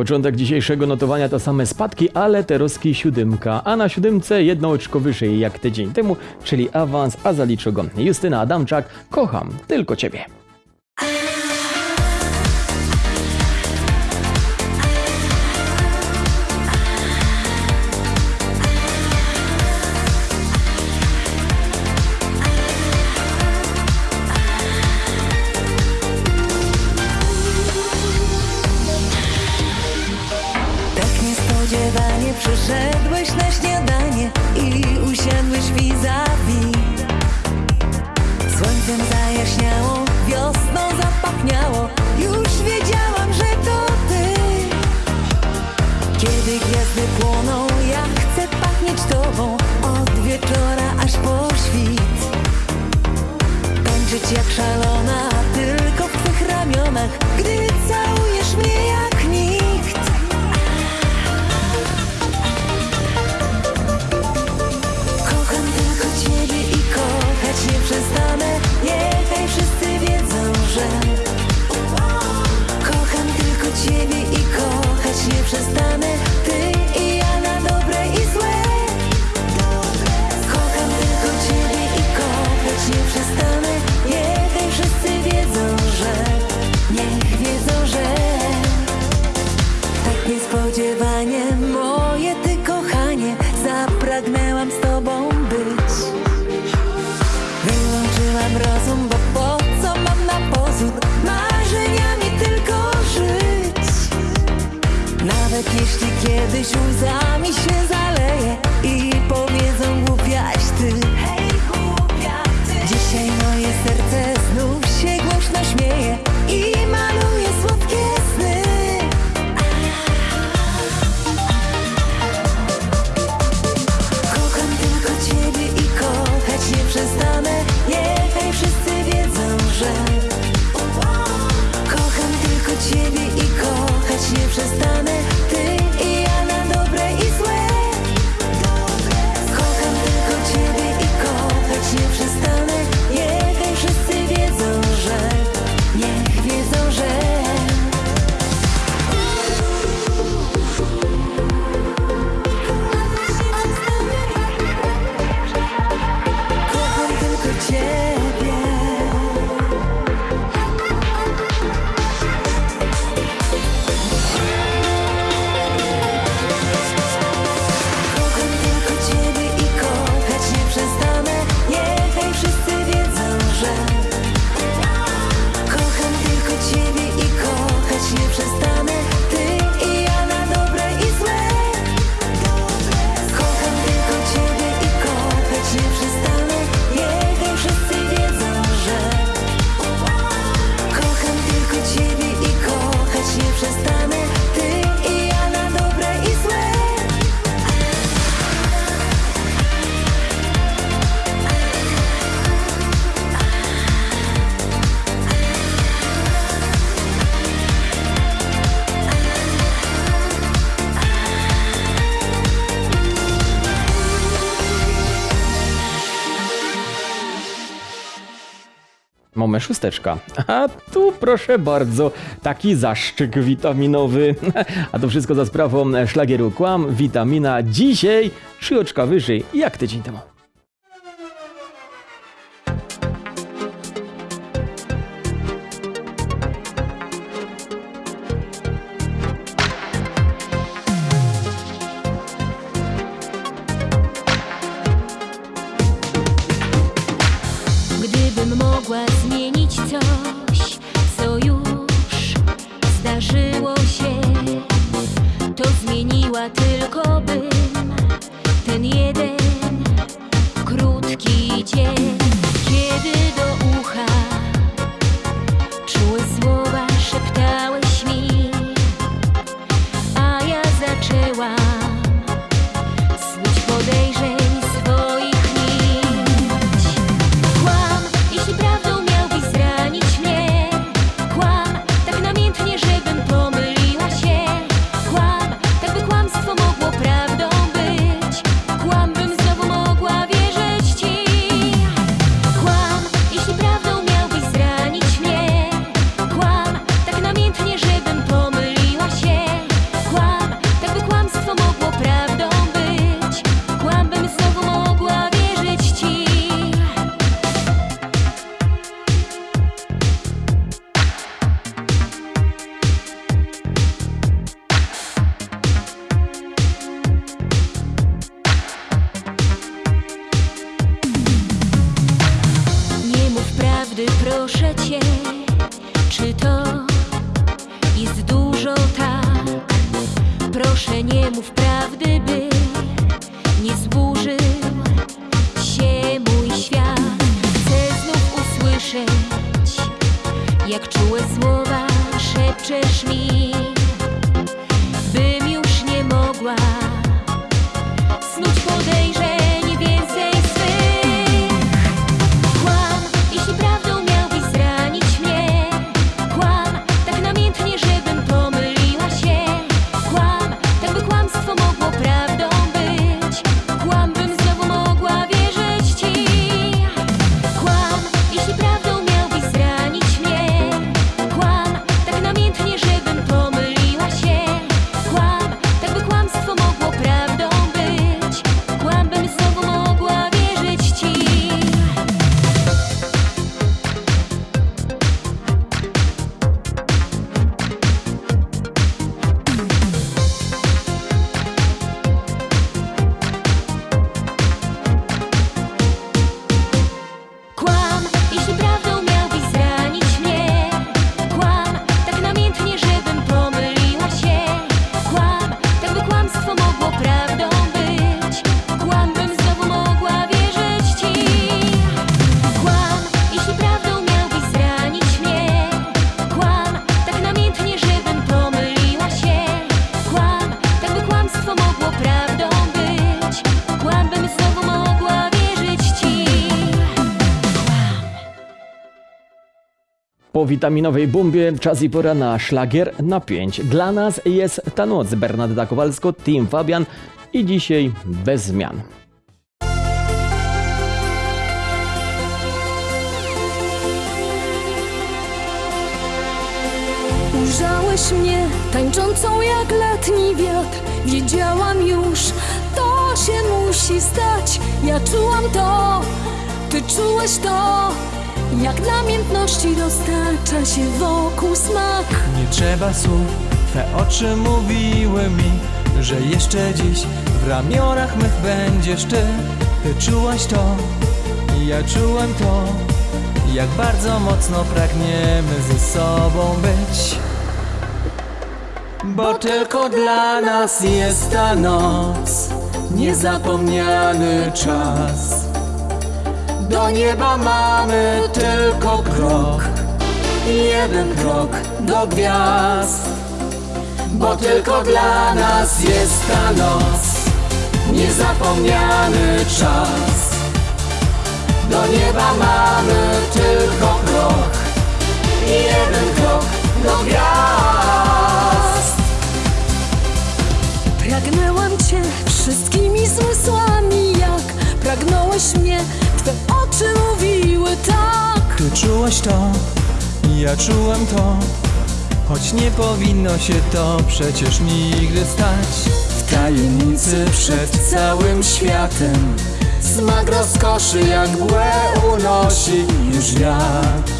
Początek dzisiejszego notowania to same spadki, ale Teroski siódemka, a na siódemce jedno oczko wyżej jak tydzień temu, czyli awans, a zaliczy go Justyna Adamczak. Kocham tylko ciebie. Kiedy gwiazdy płoną, ja chcę pachnieć tobą od wieczora aż po świt. Tańczyć jak szalona, tylko w twych ramionach, gdy całujesz mnie jak nikt. Kocham tylko ciebie i kochać nie przestanę. Niechaj wszyscy wiedzą, że kochać nie przestanę. Ty i kiedyś łzami się zaleje Szósteczka. A tu proszę bardzo, taki zaszczyk witaminowy. A to wszystko za sprawą szlagieru Kłam, witamina. Dzisiaj trzy oczka wyżej, jak tydzień temu. Gdybym mogła zmienić coś, co już zdarzyło się, to zmieniła tylko bym ten jeden krótki dzień, witaminowej bombie czas i pora na szlagier na 5. Dla nas jest ta noc. Bernadetta Kowalsko, Team Fabian i dzisiaj bez zmian. Ujrzałeś mnie tańczącą jak letni wiatr Wiedziałam już, to się musi stać Ja czułam to, ty czułeś to Jak namiętności roztacza się wokół smak Nie trzeba słów, Twe oczy mówiły mi, że jeszcze dziś w ramionach mych będziesz Ty. Ty czułaś to, i ja czułem to, jak bardzo mocno pragniemy ze sobą być. Bo tylko dla nas jest ta noc, niezapomniany czas. Do nieba mamy tylko krok, jeden krok do gwiazd. Bo tylko dla nas jest ta noc, niezapomniany czas. Do nieba mamy tylko krok, jeden krok do gwiazd. Pragnęłam cię wszystkimi zmysłami Jak pragnąłeś mnie, twe oczy mówiły tak. Ty czułaś to, ja czułem to Choć nie powinno się to przecież nigdy stać. W tajemnicy przed całym światem Smak rozkoszy jak mgłę unosi już wiatr.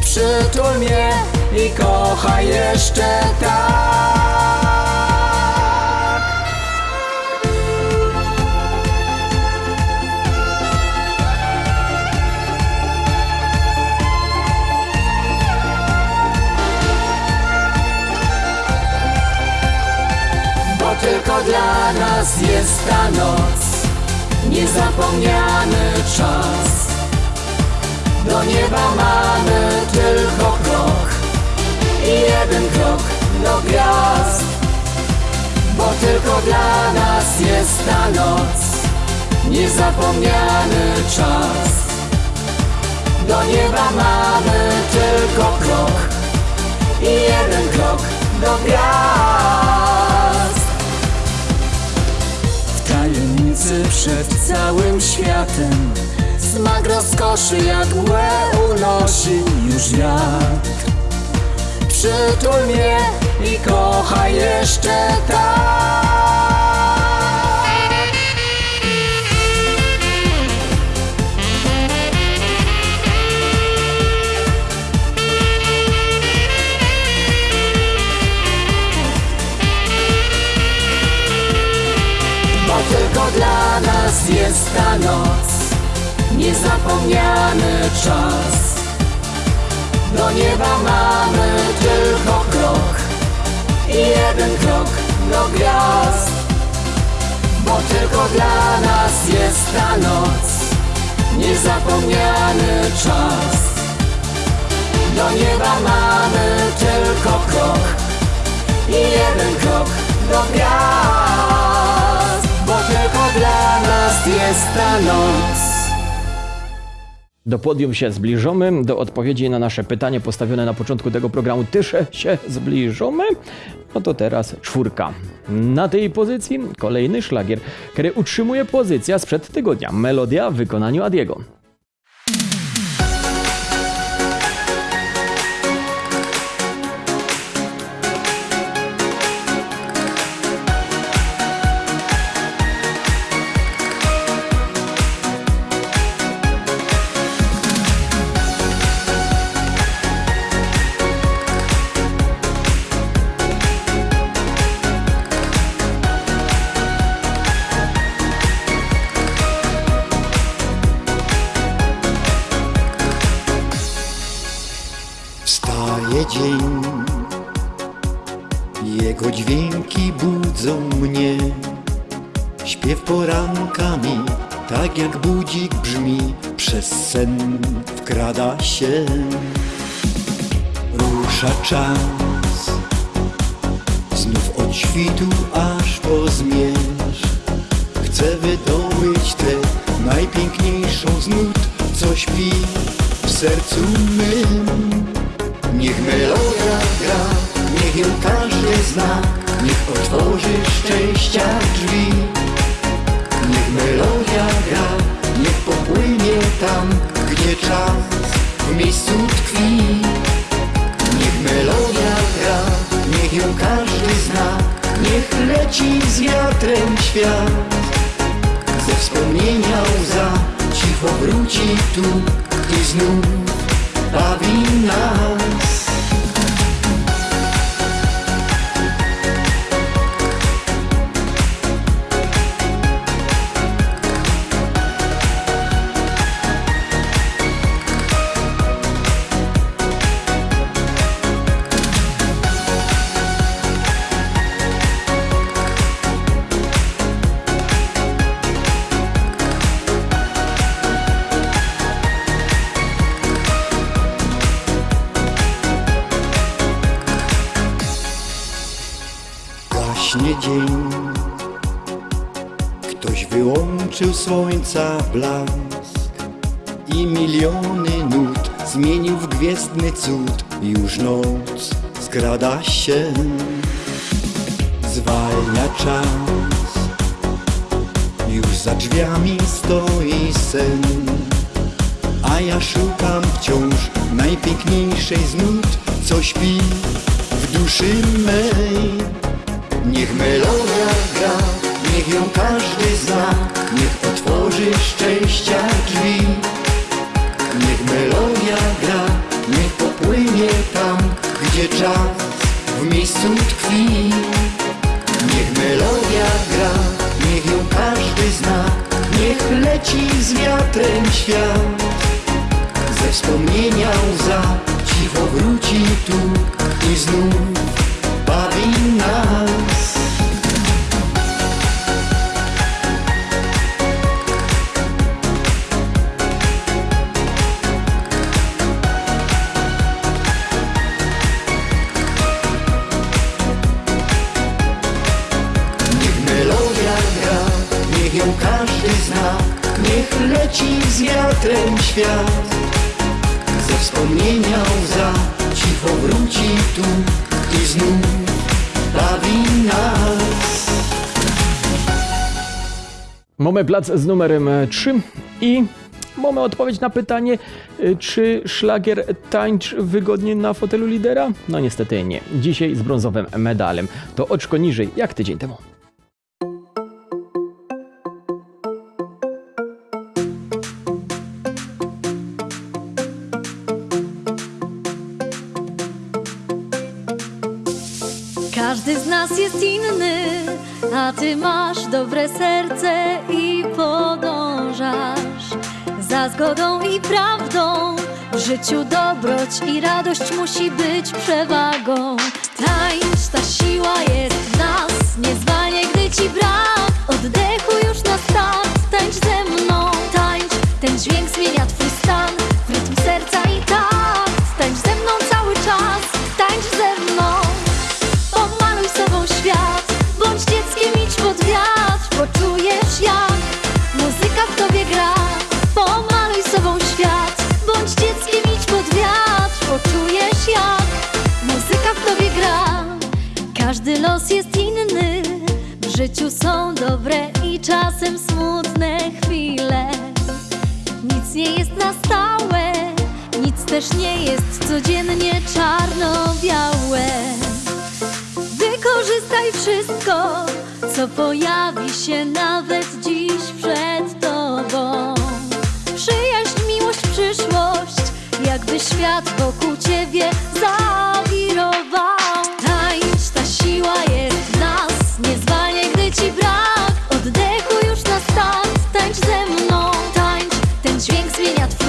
Przytul mnie i kochaj jeszcze tak nas jest ta noc. Niezapomniany czas. Do nieba mamy tylko krok I jeden krok do gwiazd. Bo tylko dla nas jest ta noc. Niezapomniany czas. Do nieba mamy tylko krok I jeden krok do gwiazd tajemnicy przed całym światem. Smak rozkoszy mgłę unosi już wiatr. Przytul mnie i kochaj jeszcze tak jest ta noc. Niezapomniany czas. Do nieba mamy tylko krok I jeden krok do gwiazd. Bo tylko dla nas jest ta noc. Niezapomniany czas. Do nieba mamy tylko krok I jeden krok do gwiazd jest ta noc Do podium się zbliżamy, do odpowiedzi na nasze pytanie postawione na początku tego programu też się zbliżamy. No to teraz czwórka. Na tej pozycji kolejny szlagier, który utrzymuje pozycja sprzed tygodnia. Melodia w wykonaniu Adiego. Dzień, jego dźwięki budzą mnie. Śpiew porankami, tak jak budzik brzmi, przez sen wkrada się. Rusza czas, znów od świtu aż po zmierzch. Chcę wydobyć tę najpiękniejszą z nut, co śpi w sercu mym. Niech melodia gra, niech ją każdy zna, niech otworzy szczęścia drzwi. Niech melodia gra, niech popłynie tam, gdzie czas w miejscu tkwi. Niech melodia gra, niech ją każdy zna, niech leci z wiatrem świat. Ze wspomnienia łza cicho wróci tu i znów bawi nas. Gaśnie dzień. Ktoś wyłączył słońca blask I miliony nut zmienił w gwiezdny cud. Już noc skrada się. Zwalnia czas. Już za drzwiami stoi sen. A ja szukam wciąż najpiękniejszej z nut. Co śpi w duszy mej Niech melodia gra, niech ją każdy zna, niech otworzy szczęścia drzwi. Niech melodia gra, niech popłynie tam, gdzie czas w miejscu tkwi. Niech melodia gra, niech ją każdy zna, niech leci z wiatrem świat. Ze wspomnienia łza cicho wróci tu i znów bawi nas. Niech melodia gra, niech ją każdy zna, niech leci z wiatrem świat. Ze wspomnienia łza cicho wróci tu i znów bawi nas. Mamy plac z numerem 3 i mamy odpowiedź na pytanie, y, czy szlagier tańcz wygodnie na fotelu lidera? No niestety nie. Dzisiaj z brązowym medalem. To oczko niżej, jak tydzień temu. A ty masz dobre serce i podążasz za zgodą i prawdą. W życiu dobroć i radość musi być przewagą. Tańcz, ta siła jest w nas, nie zwalnie, gdy ci brak. Oddechu już na start, tańcz ze mną. Tańcz, ten dźwięk zmienia twój stan, też nie jest codziennie czarno-białe. Wykorzystaj wszystko, co pojawi się nawet dziś przed tobą. Przyjaźń, miłość, przyszłość, jakby świat wokół ciebie zawirował. Tańcz, ta siła jest w nas, nie gdy ci brak. Oddechu już na stan, tańcz ze mną. Tańcz, ten dźwięk zmienia twój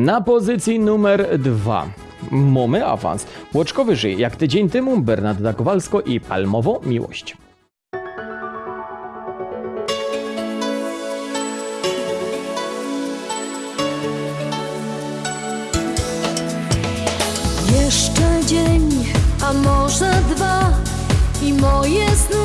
Na pozycji numer dwa mamy awans. Łoczkowy żyje jak tydzień temu Bernarda Kowalsko i Palmowo Miłość. Jeszcze dzień, a może dwa i moje sny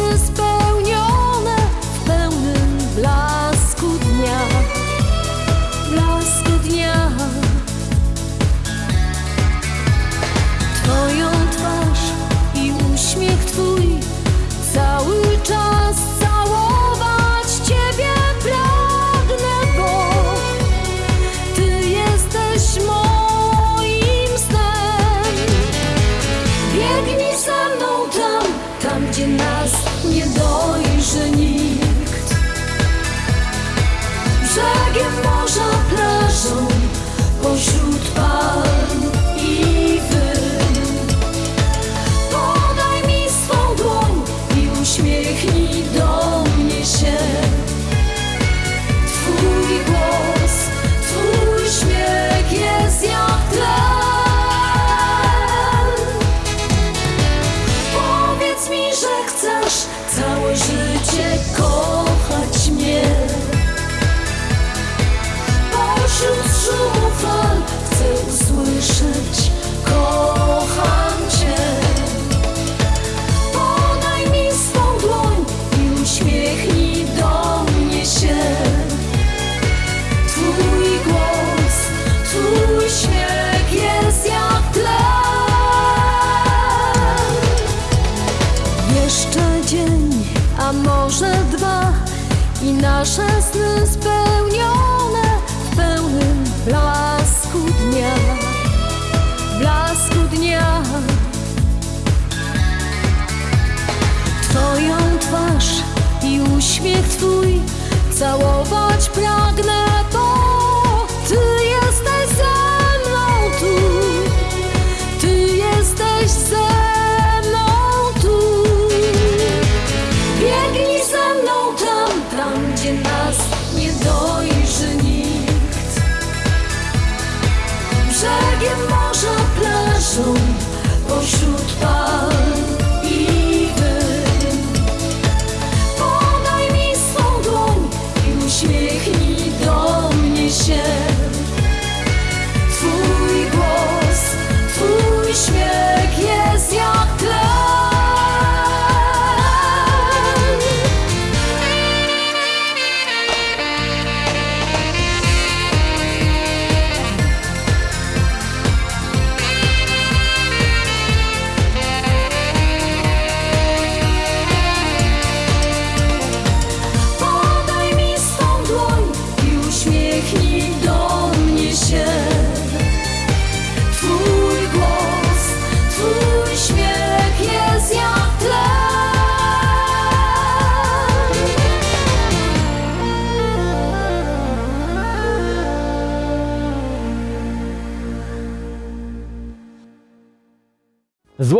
целуй.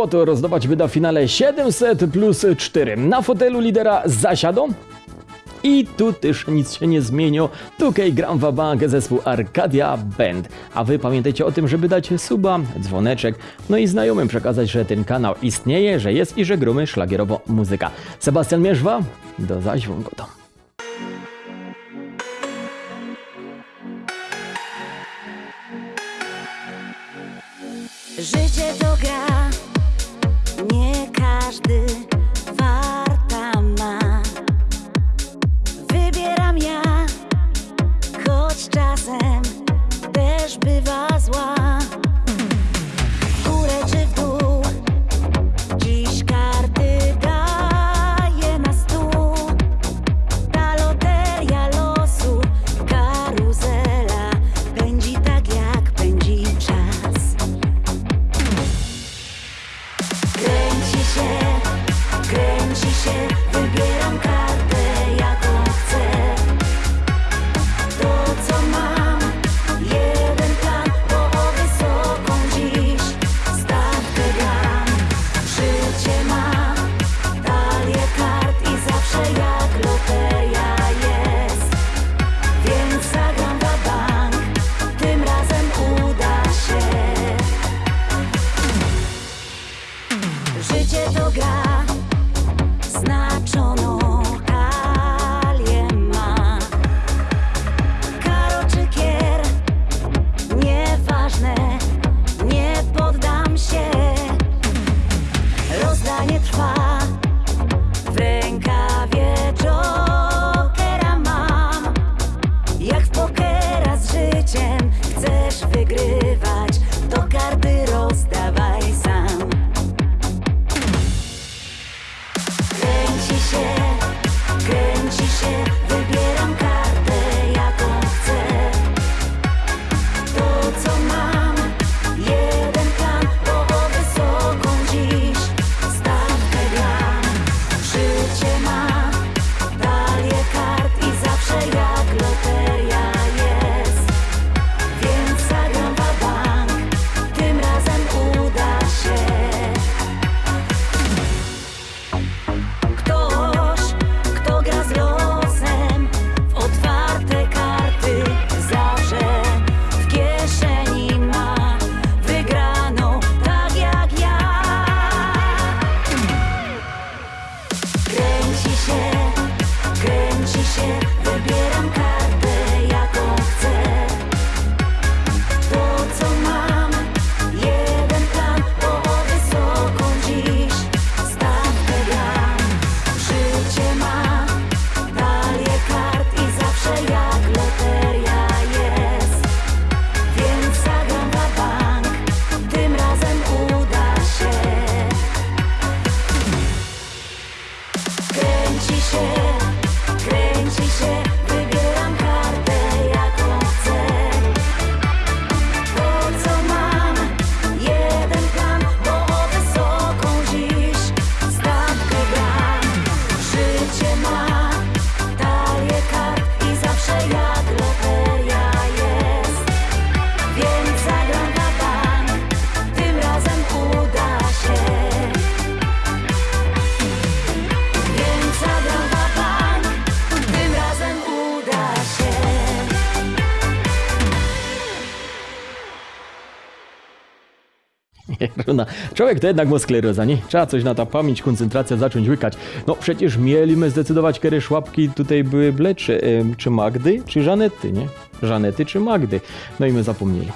Złoto rozdawać wyda w finale 700 plus 4. Na fotelu lidera zasiadą. I tu też nic się nie zmieniło. Tukej gram w bank zespół Arcadia Band. A wy pamiętajcie o tym, żeby dać suba, dzwoneczek, no i znajomym przekazać, że ten kanał istnieje, że jest i że gromy szlagierowo muzyka. Sebastian Mierzwa, do zaś wągotą. Życie to gra, każdy Sushi, Ruby. Runa. Człowiek to jednak ma skleroza, nie? Trzeba coś na ta pamięć, koncentracja zacząć łykać. No przecież mieliśmy zdecydować, kiedy szłapki tutaj były blecze. Czy Magdy, czy Żanety, nie? Żanety czy Magdy. No i my zapomnieli.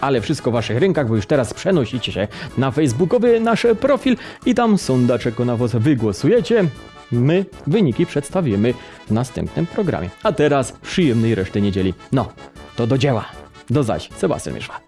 Ale wszystko w waszych rękach, bo już teraz przenosicie się na facebookowy nasz profil i tam sondaczek na was wygłosujecie. My wyniki przedstawimy w następnym programie. A teraz przyjemnej reszty niedzieli. No, to do dzieła. Do zaś, Sebastian Mieszła.